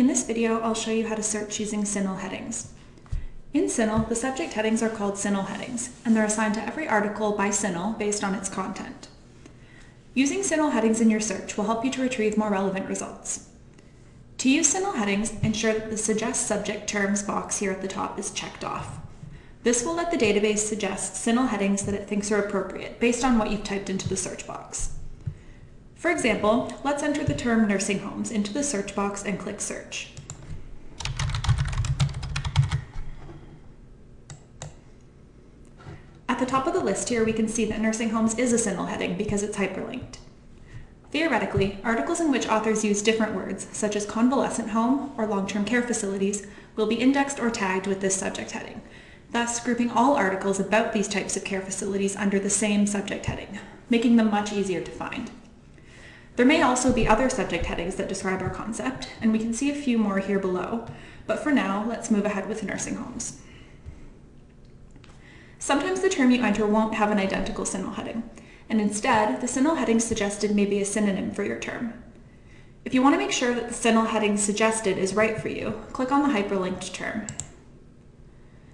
In this video, I'll show you how to search using CINAHL headings. In CINAHL, the subject headings are called CINAHL headings, and they're assigned to every article by CINAHL based on its content. Using CINAHL headings in your search will help you to retrieve more relevant results. To use CINAHL headings, ensure that the Suggest Subject Terms box here at the top is checked off. This will let the database suggest CINAHL headings that it thinks are appropriate based on what you've typed into the search box. For example, let's enter the term nursing homes into the search box and click search. At the top of the list here, we can see that nursing homes is a CINAHL heading because it's hyperlinked. Theoretically, articles in which authors use different words, such as convalescent home or long-term care facilities, will be indexed or tagged with this subject heading, thus grouping all articles about these types of care facilities under the same subject heading, making them much easier to find. There may also be other subject headings that describe our concept, and we can see a few more here below, but for now, let's move ahead with nursing homes. Sometimes the term you enter won't have an identical CINAHL heading, and instead, the CINAHL heading suggested may be a synonym for your term. If you want to make sure that the CINAHL heading suggested is right for you, click on the hyperlinked term.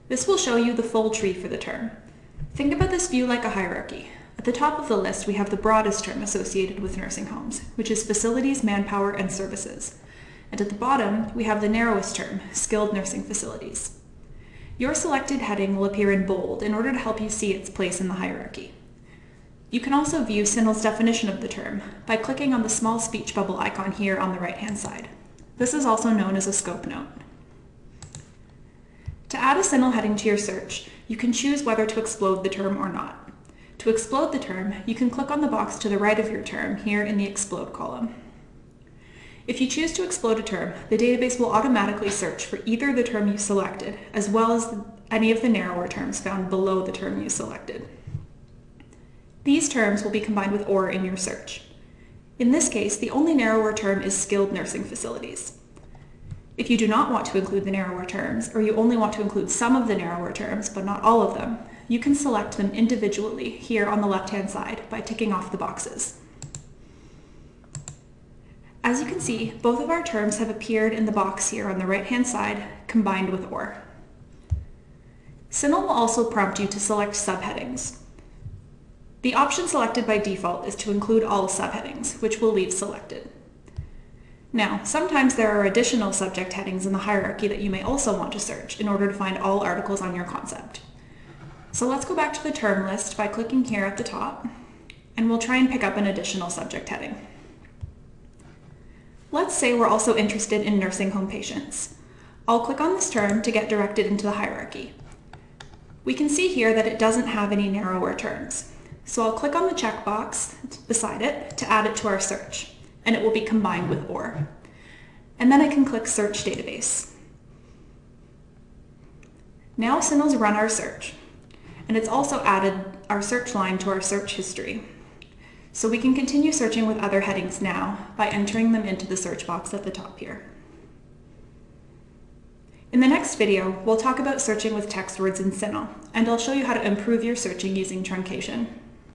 This will show you the full tree for the term. Think about this view like a hierarchy. At the top of the list, we have the broadest term associated with nursing homes, which is facilities, manpower, and services. And at the bottom, we have the narrowest term, skilled nursing facilities. Your selected heading will appear in bold in order to help you see its place in the hierarchy. You can also view CINAHL's definition of the term by clicking on the small speech bubble icon here on the right-hand side. This is also known as a scope note. To add a CINAHL heading to your search, you can choose whether to explode the term or not. To explode the term, you can click on the box to the right of your term here in the Explode column. If you choose to explode a term, the database will automatically search for either the term you selected, as well as any of the narrower terms found below the term you selected. These terms will be combined with OR in your search. In this case, the only narrower term is skilled nursing facilities. If you do not want to include the narrower terms, or you only want to include some of the narrower terms, but not all of them, you can select them individually here on the left-hand side by ticking off the boxes. As you can see, both of our terms have appeared in the box here on the right-hand side, combined with OR. CINAHL will also prompt you to select subheadings. The option selected by default is to include all subheadings, which we'll leave selected. Now, sometimes there are additional subject headings in the hierarchy that you may also want to search in order to find all articles on your concept. So let's go back to the term list by clicking here at the top, and we'll try and pick up an additional subject heading. Let's say we're also interested in nursing home patients. I'll click on this term to get directed into the hierarchy. We can see here that it doesn't have any narrower terms. So I'll click on the checkbox beside it to add it to our search, and it will be combined with OR. And then I can click Search Database. Now CINAHL's run our search and it's also added our search line to our search history. So we can continue searching with other headings now by entering them into the search box at the top here. In the next video, we'll talk about searching with text words in CINAHL, and I'll show you how to improve your searching using truncation.